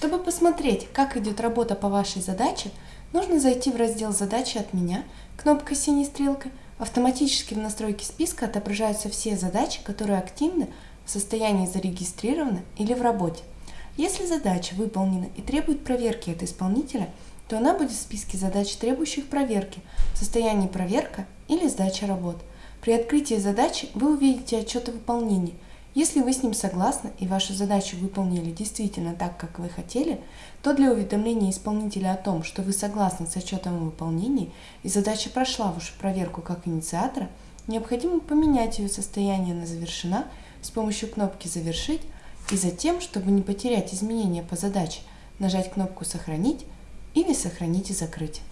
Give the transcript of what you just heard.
Чтобы посмотреть, как идет работа по вашей задаче, нужно зайти в раздел «Задачи от меня» кнопкой синей стрелкой. Автоматически в настройке списка отображаются все задачи, которые активны, в состоянии зарегистрированы или в работе. Если задача выполнена и требует проверки от исполнителя, то она будет в списке задач, требующих проверки, в состоянии проверка или сдача работ. При открытии задачи вы увидите отчет о выполнении – если вы с ним согласны и вашу задачу выполнили действительно так, как вы хотели, то для уведомления исполнителя о том, что вы согласны с отчетом о выполнении и задача прошла вашу проверку как инициатора, необходимо поменять ее состояние на «Завершена» с помощью кнопки «Завершить» и затем, чтобы не потерять изменения по задаче, нажать кнопку «Сохранить» или «Сохранить и закрыть».